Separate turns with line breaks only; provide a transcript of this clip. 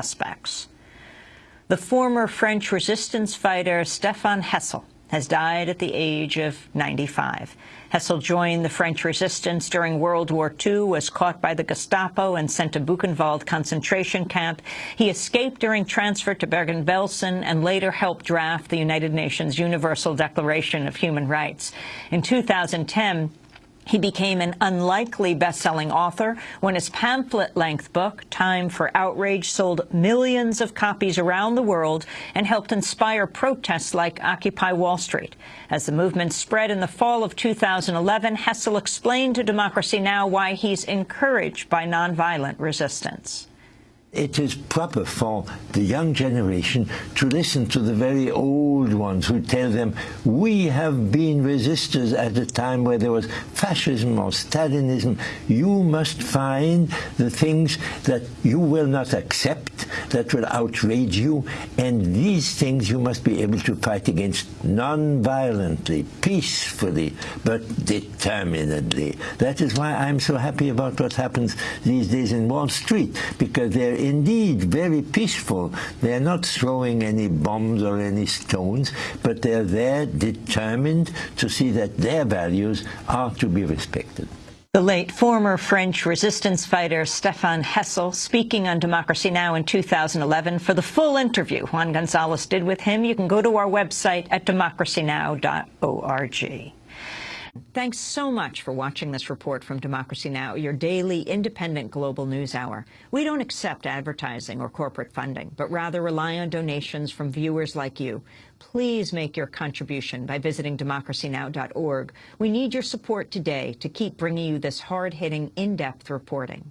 suspects. The former French resistance fighter Stéphane Hessel has died at the age of 95. Hessel joined the French resistance during World War II, was caught by the Gestapo and sent to Buchenwald concentration camp. He escaped during transfer to Bergen-Belsen and later helped draft the United Nations Universal Declaration of Human Rights. In 2010, he became an unlikely best-selling author when his pamphlet-length book, Time for Outrage, sold millions of copies around the world and helped inspire protests like Occupy Wall Street. As the movement spread in the fall of 2011, Hessel explained to Democracy Now! why he's encouraged by nonviolent resistance
it is proper for the young generation to listen to the very old ones who tell them, we have been resistors at a time where there was fascism or Stalinism. You must find the things that you will not accept, that will outrage you, and these things you must be able to fight against non-violently, peacefully, but determinedly. That is why I'm so happy about what happens these days in Wall Street, because there indeed very peaceful. They're not throwing any bombs or any stones, but they're there determined to see that their values are to be respected.
The late former French resistance fighter Stéphane Hessel speaking on Democracy Now! in 2011. For the full interview Juan Gonzalez did with him, you can go to our website at democracynow.org. Thanks so much for watching this report from Democracy Now!, your daily independent global news hour. We don't accept advertising or corporate funding, but rather rely on donations from viewers like you. Please make your contribution by visiting democracynow.org. We need your support today to keep bringing you this hard-hitting, in-depth reporting.